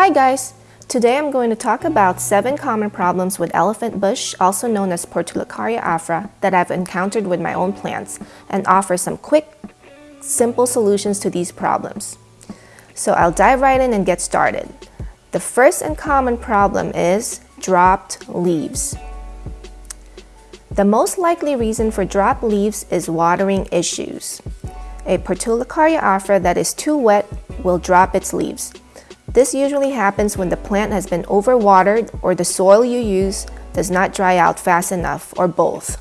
Hi guys! Today I'm going to talk about 7 common problems with elephant bush, also known as Portulacaria afra, that I've encountered with my own plants and offer some quick, simple solutions to these problems. So I'll dive right in and get started. The first and common problem is dropped leaves. The most likely reason for dropped leaves is watering issues. A Portulacaria afra that is too wet will drop its leaves. This usually happens when the plant has been overwatered or the soil you use does not dry out fast enough or both.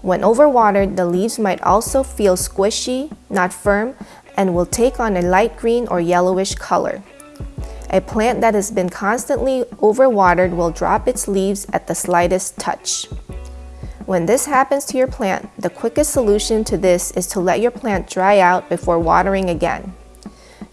When overwatered, the leaves might also feel squishy, not firm, and will take on a light green or yellowish color. A plant that has been constantly overwatered will drop its leaves at the slightest touch. When this happens to your plant, the quickest solution to this is to let your plant dry out before watering again.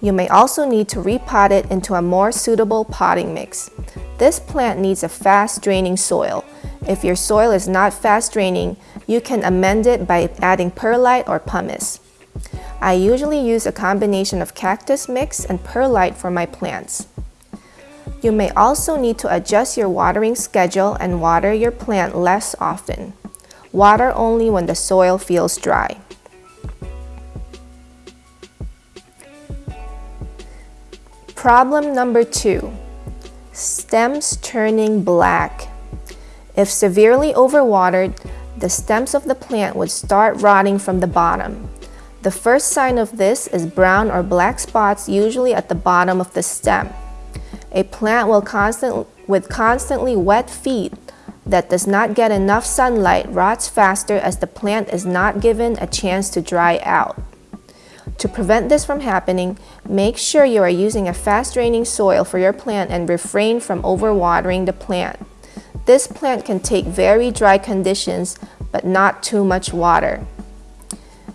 You may also need to repot it into a more suitable potting mix. This plant needs a fast draining soil. If your soil is not fast draining, you can amend it by adding perlite or pumice. I usually use a combination of cactus mix and perlite for my plants. You may also need to adjust your watering schedule and water your plant less often. Water only when the soil feels dry. Problem number two, stems turning black. If severely overwatered, the stems of the plant would start rotting from the bottom. The first sign of this is brown or black spots usually at the bottom of the stem. A plant will constant, with constantly wet feet that does not get enough sunlight rots faster as the plant is not given a chance to dry out. To prevent this from happening, make sure you are using a fast draining soil for your plant and refrain from overwatering the plant. This plant can take very dry conditions, but not too much water.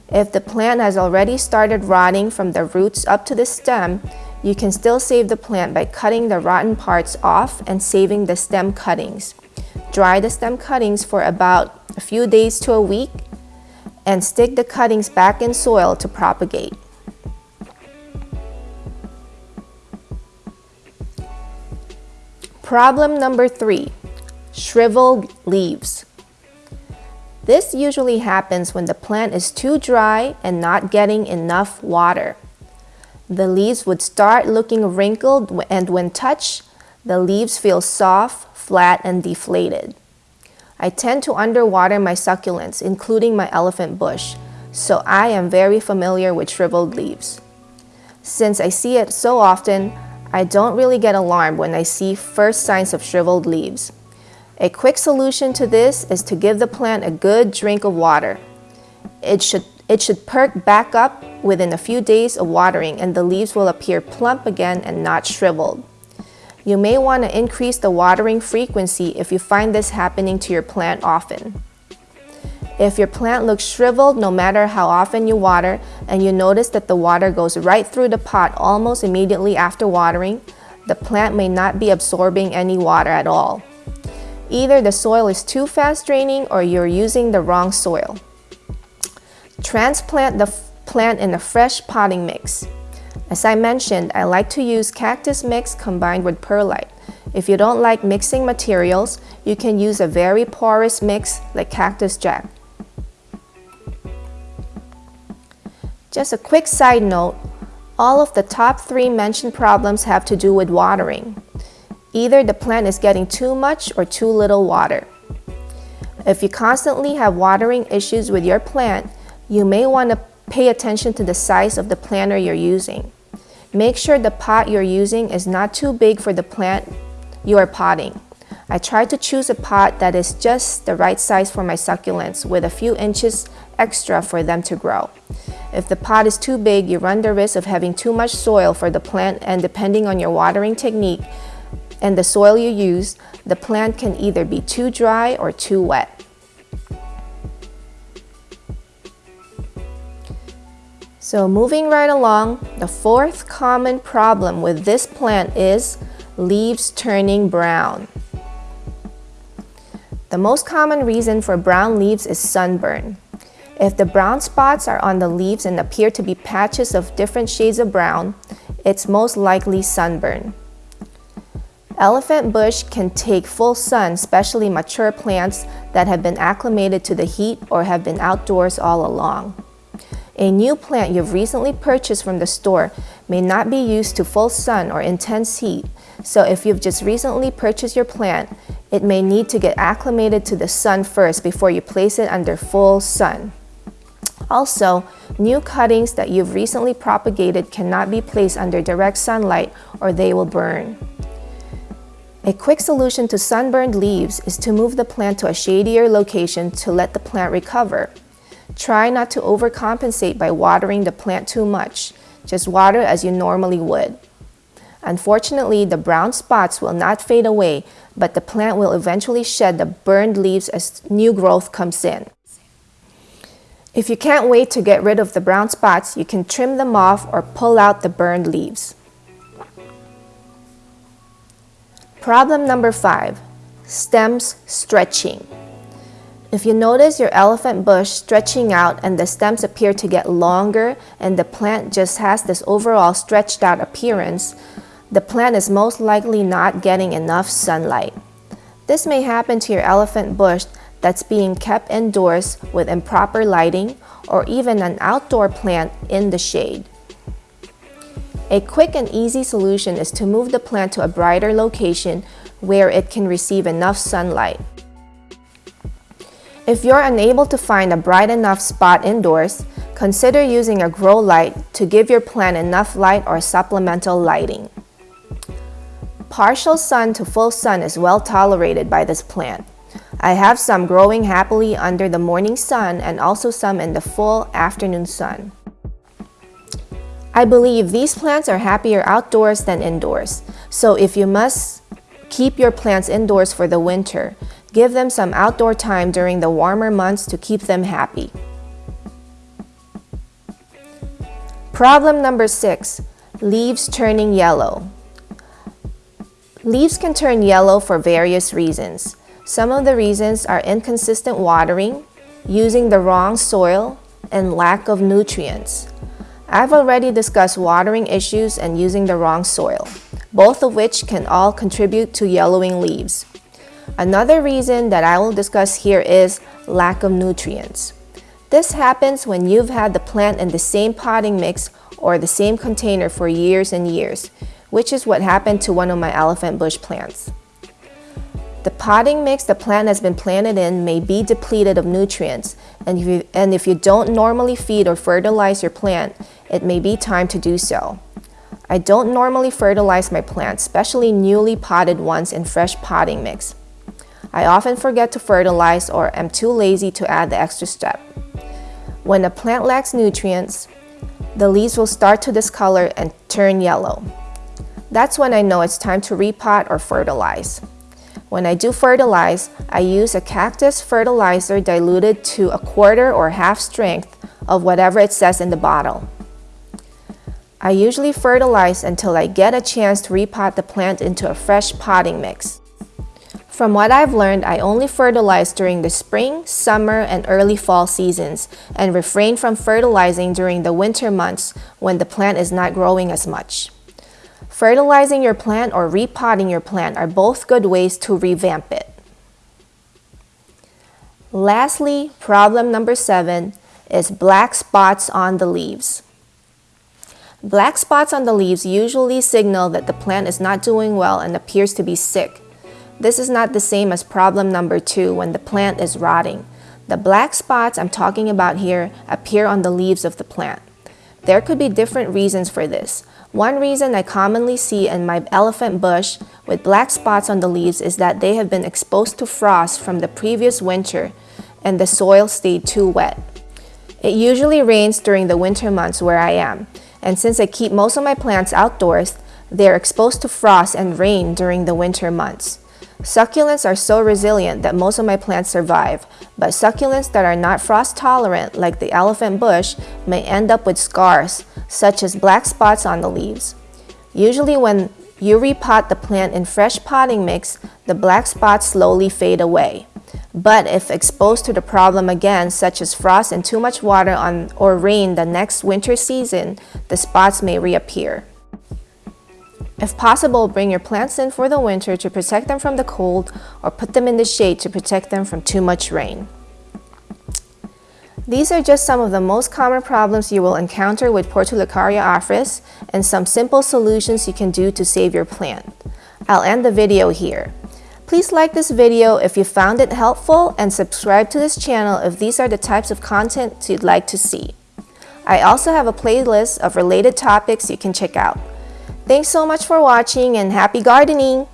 If the plant has already started rotting from the roots up to the stem, you can still save the plant by cutting the rotten parts off and saving the stem cuttings. Dry the stem cuttings for about a few days to a week and stick the cuttings back in soil to propagate. Problem number three, shriveled leaves. This usually happens when the plant is too dry and not getting enough water. The leaves would start looking wrinkled and when touched, the leaves feel soft, flat, and deflated. I tend to underwater my succulents, including my elephant bush, so I am very familiar with shriveled leaves. Since I see it so often, I don't really get alarmed when I see first signs of shriveled leaves. A quick solution to this is to give the plant a good drink of water. It should, it should perk back up within a few days of watering and the leaves will appear plump again and not shriveled. You may want to increase the watering frequency if you find this happening to your plant often. If your plant looks shriveled no matter how often you water and you notice that the water goes right through the pot almost immediately after watering, the plant may not be absorbing any water at all. Either the soil is too fast draining or you're using the wrong soil. Transplant the plant in a fresh potting mix. As I mentioned, I like to use cactus mix combined with perlite. If you don't like mixing materials, you can use a very porous mix like Cactus Jack. Just a quick side note, all of the top three mentioned problems have to do with watering. Either the plant is getting too much or too little water. If you constantly have watering issues with your plant, you may want to pay attention to the size of the planter you're using. Make sure the pot you're using is not too big for the plant you are potting. I try to choose a pot that is just the right size for my succulents with a few inches extra for them to grow. If the pot is too big, you run the risk of having too much soil for the plant and depending on your watering technique and the soil you use, the plant can either be too dry or too wet. So moving right along, the fourth common problem with this plant is leaves turning brown. The most common reason for brown leaves is sunburn. If the brown spots are on the leaves and appear to be patches of different shades of brown, it's most likely sunburn. Elephant bush can take full sun, especially mature plants that have been acclimated to the heat or have been outdoors all along. A new plant you've recently purchased from the store may not be used to full sun or intense heat, so if you've just recently purchased your plant, it may need to get acclimated to the sun first before you place it under full sun. Also, new cuttings that you've recently propagated cannot be placed under direct sunlight or they will burn. A quick solution to sunburned leaves is to move the plant to a shadier location to let the plant recover. Try not to overcompensate by watering the plant too much. Just water as you normally would. Unfortunately, the brown spots will not fade away, but the plant will eventually shed the burned leaves as new growth comes in. If you can't wait to get rid of the brown spots, you can trim them off or pull out the burned leaves. Problem number five, stems stretching. If you notice your elephant bush stretching out and the stems appear to get longer and the plant just has this overall stretched out appearance, the plant is most likely not getting enough sunlight. This may happen to your elephant bush that's being kept indoors with improper lighting or even an outdoor plant in the shade. A quick and easy solution is to move the plant to a brighter location where it can receive enough sunlight. If you're unable to find a bright enough spot indoors, consider using a grow light to give your plant enough light or supplemental lighting. Partial sun to full sun is well tolerated by this plant. I have some growing happily under the morning sun and also some in the full afternoon sun. I believe these plants are happier outdoors than indoors. So if you must keep your plants indoors for the winter, give them some outdoor time during the warmer months to keep them happy. Problem number six, leaves turning yellow. Leaves can turn yellow for various reasons. Some of the reasons are inconsistent watering, using the wrong soil, and lack of nutrients. I've already discussed watering issues and using the wrong soil, both of which can all contribute to yellowing leaves. Another reason that I will discuss here is lack of nutrients. This happens when you've had the plant in the same potting mix or the same container for years and years, which is what happened to one of my elephant bush plants. The potting mix the plant has been planted in may be depleted of nutrients, and if, you, and if you don't normally feed or fertilize your plant, it may be time to do so. I don't normally fertilize my plants, especially newly potted ones in fresh potting mix. I often forget to fertilize or am too lazy to add the extra step. When a plant lacks nutrients, the leaves will start to discolor and turn yellow. That's when I know it's time to repot or fertilize. When I do fertilize, I use a cactus fertilizer diluted to a quarter or half strength of whatever it says in the bottle. I usually fertilize until I get a chance to repot the plant into a fresh potting mix. From what I've learned, I only fertilize during the spring, summer, and early fall seasons and refrain from fertilizing during the winter months when the plant is not growing as much. Fertilizing your plant or repotting your plant are both good ways to revamp it. Lastly, problem number seven is black spots on the leaves. Black spots on the leaves usually signal that the plant is not doing well and appears to be sick. This is not the same as problem number two when the plant is rotting. The black spots I'm talking about here appear on the leaves of the plant. There could be different reasons for this. One reason I commonly see in my elephant bush with black spots on the leaves is that they have been exposed to frost from the previous winter and the soil stayed too wet. It usually rains during the winter months where I am, and since I keep most of my plants outdoors, they're exposed to frost and rain during the winter months. Succulents are so resilient that most of my plants survive, but succulents that are not frost tolerant, like the elephant bush, may end up with scars, such as black spots on the leaves. Usually when you repot the plant in fresh potting mix, the black spots slowly fade away. But if exposed to the problem again, such as frost and too much water on, or rain the next winter season, the spots may reappear. If possible, bring your plants in for the winter to protect them from the cold or put them in the shade to protect them from too much rain. These are just some of the most common problems you will encounter with Portulacaria afras and some simple solutions you can do to save your plant. I'll end the video here. Please like this video if you found it helpful and subscribe to this channel if these are the types of content you'd like to see. I also have a playlist of related topics you can check out. Thanks so much for watching and happy gardening!